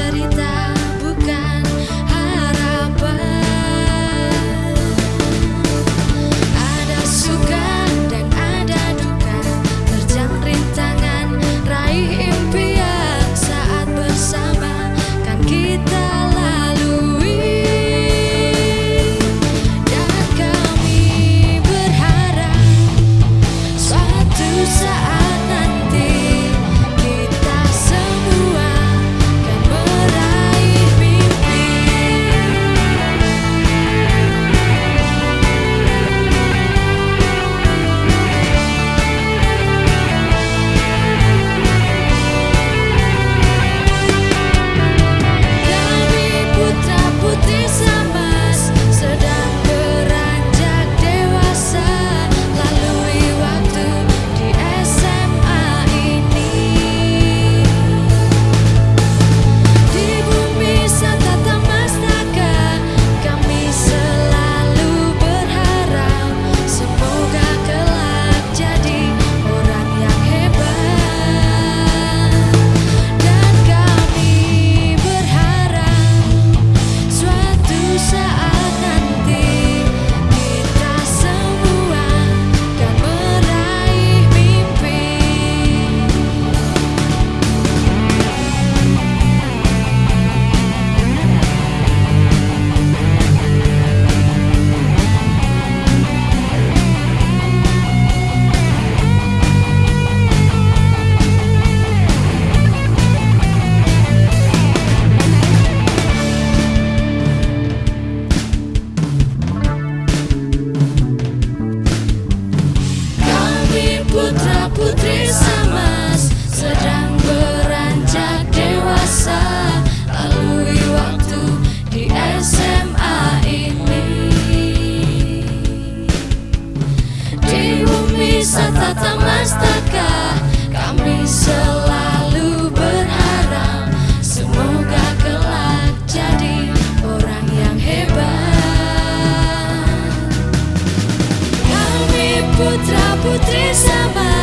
querida. lalui waktu di SMA ini. Di bumi satata mastaka kami selalu berharap semoga kelak jadi orang yang hebat. Kami putra putri zaman